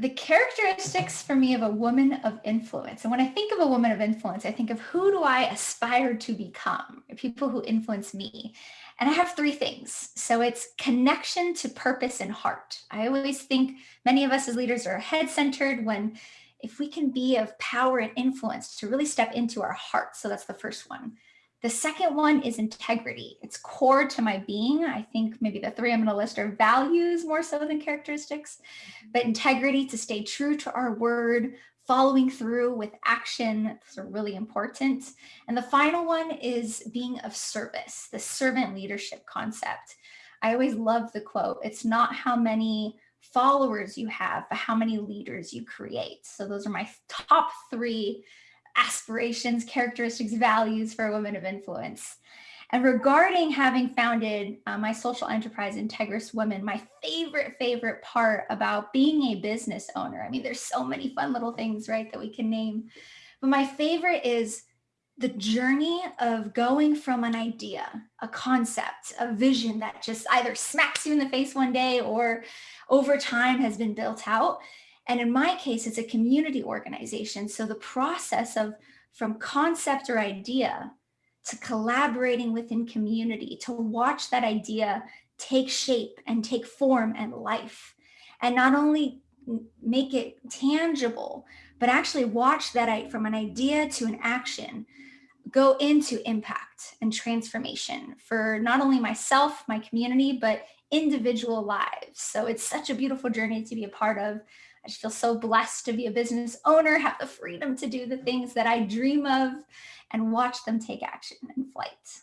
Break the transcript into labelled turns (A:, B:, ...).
A: the characteristics for me of a woman of influence. And when I think of a woman of influence, I think of who do I aspire to become? People who influence me. And I have three things. So it's connection to purpose and heart. I always think many of us as leaders are head centered when if we can be of power and influence to really step into our heart. So that's the first one. The second one is integrity. It's core to my being. I think maybe the three I'm going to list are values more so than characteristics, mm-hmm. but integrity to stay true to our word, following through with action is really important. And the final one is being of service, the servant leadership concept. I always love the quote, it's not how many followers you have, but how many leaders you create. So those are my top three aspirations, characteristics, values for a woman of influence. And regarding having founded uh, my social enterprise, Integris Women, my favorite, favorite part about being a business owner, I mean, there's so many fun little things, right, that we can name. But my favorite is the journey of going from an idea, a concept, a vision that just either smacks you in the face one day or over time has been built out and in my case, it's a community organization. So the process of from concept or idea to collaborating within community, to watch that idea take shape and take form and life. And not only make it tangible, but actually watch that I from an idea to an action go into impact and transformation for not only myself, my community, but individual lives. So it's such a beautiful journey to be a part of. I just feel so blessed to be a business owner, have the freedom to do the things that I dream of and watch them take action in flight.